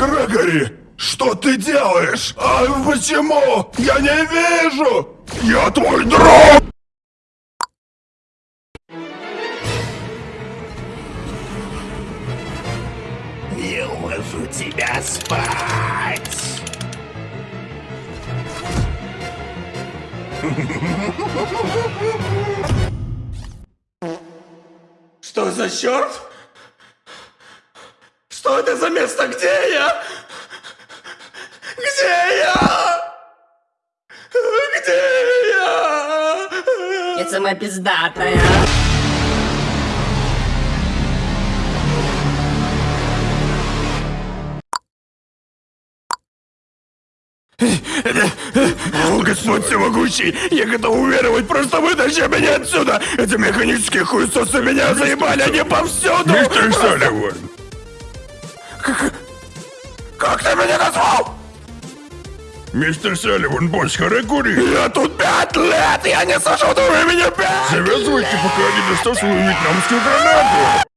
Грегори, что ты делаешь? А почему? Я не вижу! Я твой друг! Я уложу тебя спать. Что за черт? Что это за место? Где я? Где я? Где я? Я сама пиздатая. О, Господь всемогущий, я готов уверовать, просто вытащи меня отсюда! Эти механические хуесосы меня заебали, они повсюду! Мистер Салливан! Как... Как ты меня назвал? Мистер Салливан, босс Харакури! Я тут пять лет, я не сажу, вы меня пять! Завязывайте, пока не достал свою вьетнамскую гранату!